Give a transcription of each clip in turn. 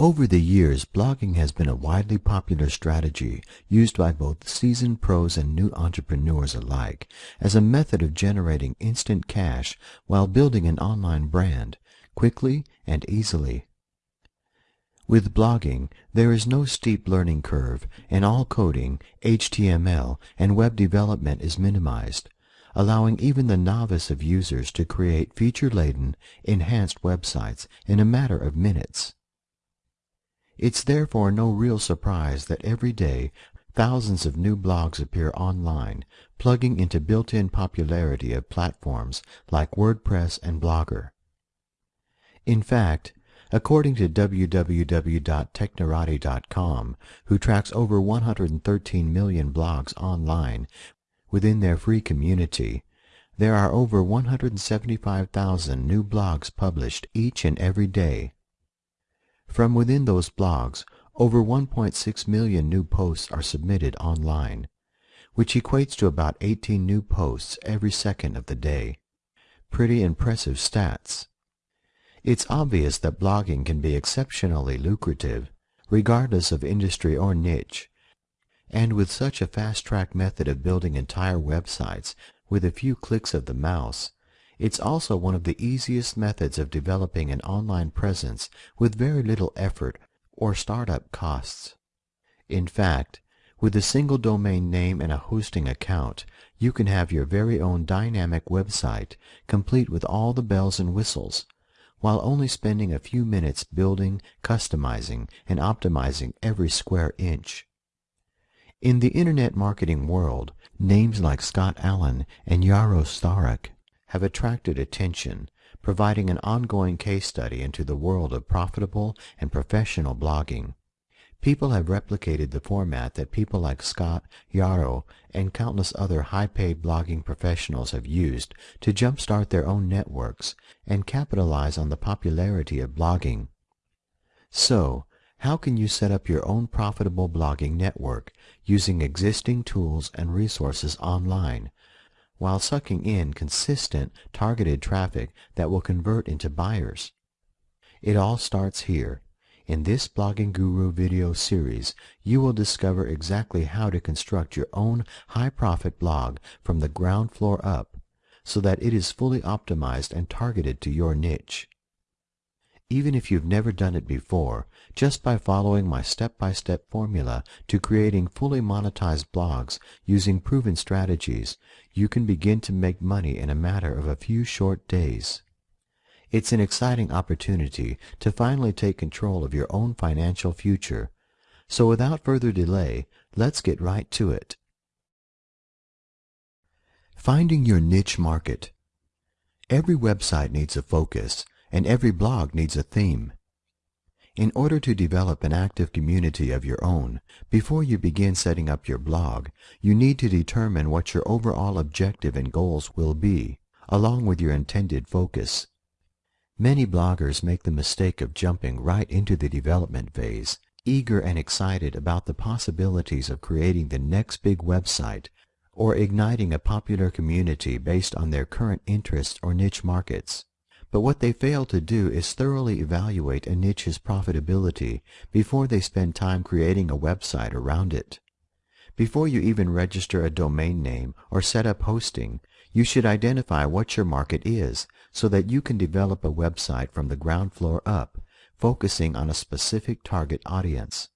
Over the years, blogging has been a widely popular strategy used by both seasoned pros and new entrepreneurs alike as a method of generating instant cash while building an online brand quickly and easily. With blogging, there is no steep learning curve, and all coding, HTML, and web development is minimized, allowing even the novice of users to create feature-laden, enhanced websites in a matter of minutes. It's therefore no real surprise that every day thousands of new blogs appear online, plugging into built-in popularity of platforms like WordPress and Blogger. In fact, according to www.technorati.com, who tracks over 113 million blogs online within their free community, there are over 175,000 new blogs published each and every day. From within those blogs, over 1.6 million new posts are submitted online, which equates to about 18 new posts every second of the day. Pretty impressive stats. It's obvious that blogging can be exceptionally lucrative, regardless of industry or niche, and with such a fast-track method of building entire websites with a few clicks of the mouse, it's also one of the easiest methods of developing an online presence with very little effort or startup costs. In fact, with a single domain name and a hosting account, you can have your very own dynamic website, complete with all the bells and whistles, while only spending a few minutes building, customizing, and optimizing every square inch. In the Internet marketing world, names like Scott Allen and Yaro Starak have attracted attention, providing an ongoing case study into the world of profitable and professional blogging. People have replicated the format that people like Scott, Yaro, and countless other high-paid blogging professionals have used to jumpstart their own networks and capitalize on the popularity of blogging. So, how can you set up your own profitable blogging network using existing tools and resources online while sucking in consistent, targeted traffic that will convert into buyers. It all starts here. In this Blogging Guru video series, you will discover exactly how to construct your own high-profit blog from the ground floor up so that it is fully optimized and targeted to your niche. Even if you've never done it before, just by following my step-by-step -step formula to creating fully monetized blogs using proven strategies, you can begin to make money in a matter of a few short days. It's an exciting opportunity to finally take control of your own financial future. So without further delay, let's get right to it. Finding your niche market. Every website needs a focus, and every blog needs a theme. In order to develop an active community of your own, before you begin setting up your blog, you need to determine what your overall objective and goals will be, along with your intended focus. Many bloggers make the mistake of jumping right into the development phase, eager and excited about the possibilities of creating the next big website or igniting a popular community based on their current interests or niche markets. But what they fail to do is thoroughly evaluate a niche's profitability before they spend time creating a website around it. Before you even register a domain name or set up hosting, you should identify what your market is so that you can develop a website from the ground floor up, focusing on a specific target audience.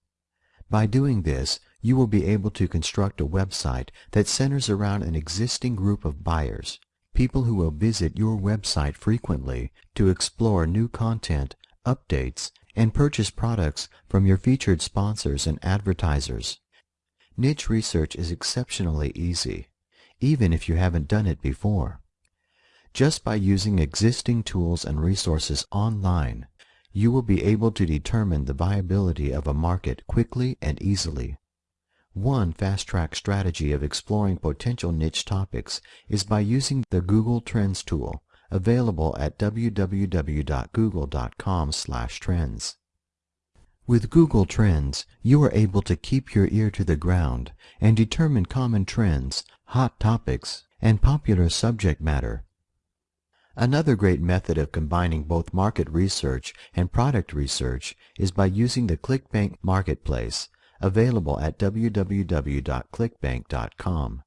By doing this, you will be able to construct a website that centers around an existing group of buyers people who will visit your website frequently to explore new content, updates, and purchase products from your featured sponsors and advertisers. Niche research is exceptionally easy, even if you haven't done it before. Just by using existing tools and resources online, you will be able to determine the viability of a market quickly and easily. One fast-track strategy of exploring potential niche topics is by using the Google Trends tool, available at www.google.com/trends. With Google Trends, you are able to keep your ear to the ground and determine common trends, hot topics, and popular subject matter. Another great method of combining both market research and product research is by using the ClickBank Marketplace, available at www.clickbank.com.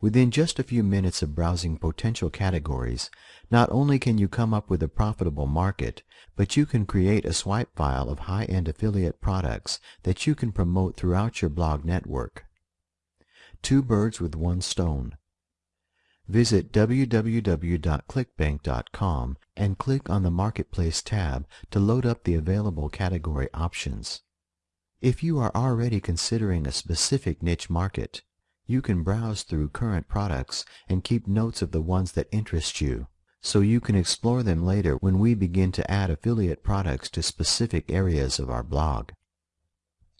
Within just a few minutes of browsing potential categories, not only can you come up with a profitable market, but you can create a swipe file of high-end affiliate products that you can promote throughout your blog network. Two birds with one stone. Visit www.clickbank.com and click on the Marketplace tab to load up the available category options. If you are already considering a specific niche market, you can browse through current products and keep notes of the ones that interest you, so you can explore them later when we begin to add affiliate products to specific areas of our blog.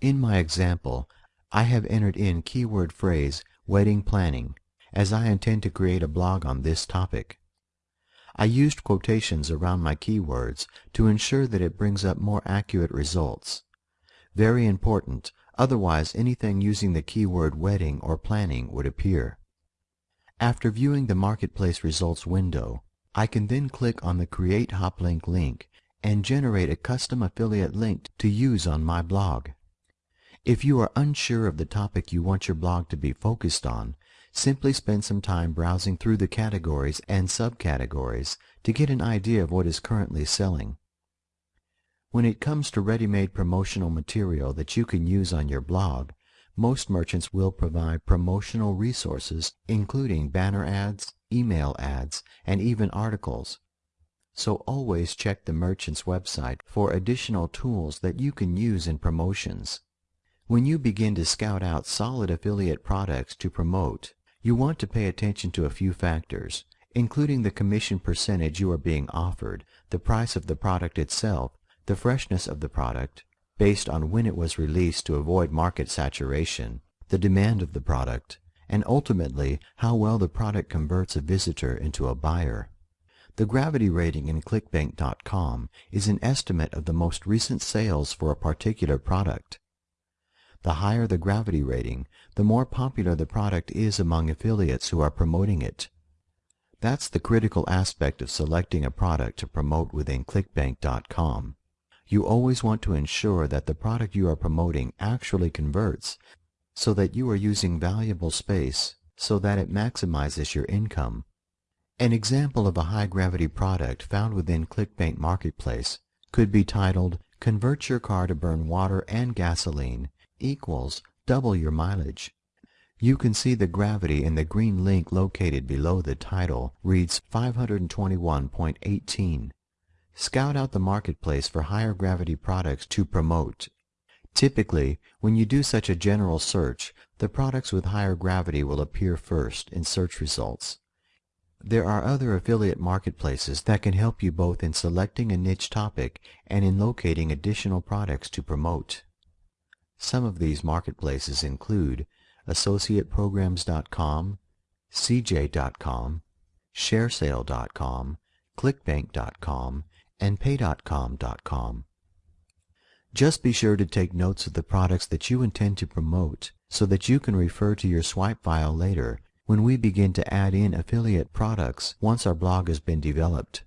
In my example, I have entered in keyword phrase wedding planning as I intend to create a blog on this topic. I used quotations around my keywords to ensure that it brings up more accurate results. Very important, otherwise anything using the keyword wedding or planning would appear. After viewing the Marketplace results window, I can then click on the Create Hoplink link and generate a custom affiliate link to use on my blog. If you are unsure of the topic you want your blog to be focused on, simply spend some time browsing through the categories and subcategories to get an idea of what is currently selling. When it comes to ready-made promotional material that you can use on your blog, most merchants will provide promotional resources including banner ads, email ads, and even articles. So always check the merchant's website for additional tools that you can use in promotions. When you begin to scout out solid affiliate products to promote, you want to pay attention to a few factors, including the commission percentage you are being offered, the price of the product itself, the freshness of the product, based on when it was released to avoid market saturation, the demand of the product, and ultimately how well the product converts a visitor into a buyer. The gravity rating in clickbank.com is an estimate of the most recent sales for a particular product. The higher the gravity rating, the more popular the product is among affiliates who are promoting it. That's the critical aspect of selecting a product to promote within clickbank.com. You always want to ensure that the product you are promoting actually converts so that you are using valuable space so that it maximizes your income. An example of a high-gravity product found within ClickBank Marketplace could be titled Convert Your Car to Burn Water and Gasoline equals double your mileage. You can see the gravity in the green link located below the title reads 521.18. Scout out the marketplace for higher gravity products to promote. Typically, when you do such a general search, the products with higher gravity will appear first in search results. There are other affiliate marketplaces that can help you both in selecting a niche topic and in locating additional products to promote. Some of these marketplaces include AssociatePrograms.com, CJ.com, ShareSale.com, ClickBank.com, and PayDotCom.com. Just be sure to take notes of the products that you intend to promote so that you can refer to your swipe file later when we begin to add in affiliate products once our blog has been developed.